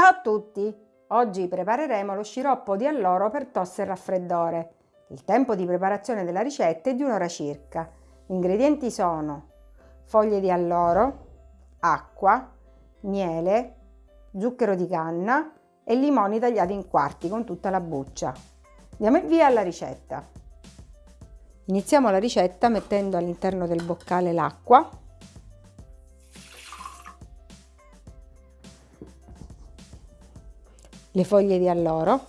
Ciao a tutti! Oggi prepareremo lo sciroppo di alloro per tosse e raffreddore. Il tempo di preparazione della ricetta è di un'ora circa. Gli ingredienti sono foglie di alloro, acqua, miele, zucchero di canna e limoni tagliati in quarti con tutta la buccia. Andiamo il via alla ricetta. Iniziamo la ricetta mettendo all'interno del boccale l'acqua le foglie di alloro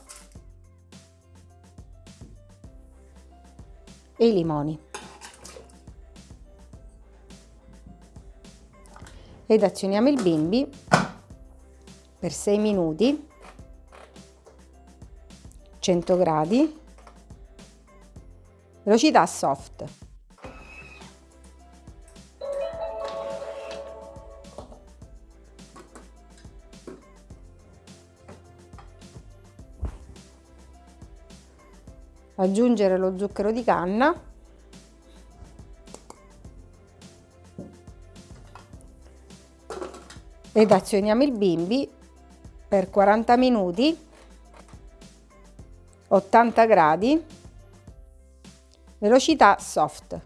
e i limoni. Ed azioniamo il bimbi per 6 minuti, 100 gradi, velocità soft. Aggiungere lo zucchero di canna. Ed azioniamo il bimbi per 40 minuti 80 gradi. Velocità soft.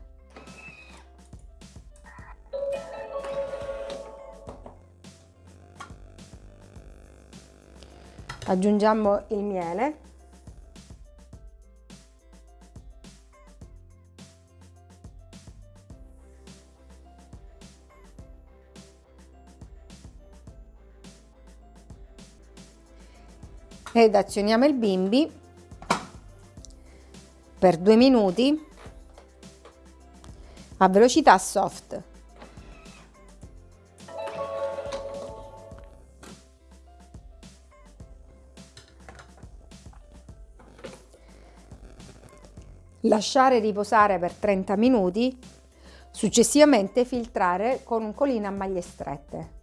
Aggiungiamo il miele ed azioniamo il bimbi per due minuti a velocità soft. Lasciare riposare per 30 minuti, successivamente filtrare con un colino a maglie strette.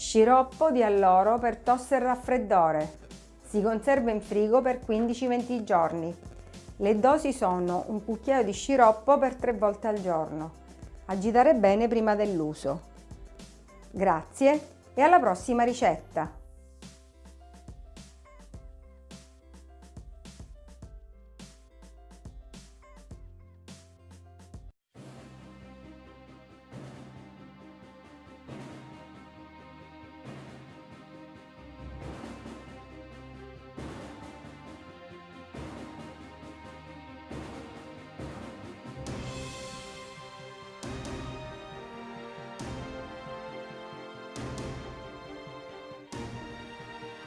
Sciroppo di alloro per tosse e raffreddore. Si conserva in frigo per 15-20 giorni. Le dosi sono un cucchiaio di sciroppo per 3 volte al giorno. Agitare bene prima dell'uso. Grazie e alla prossima ricetta!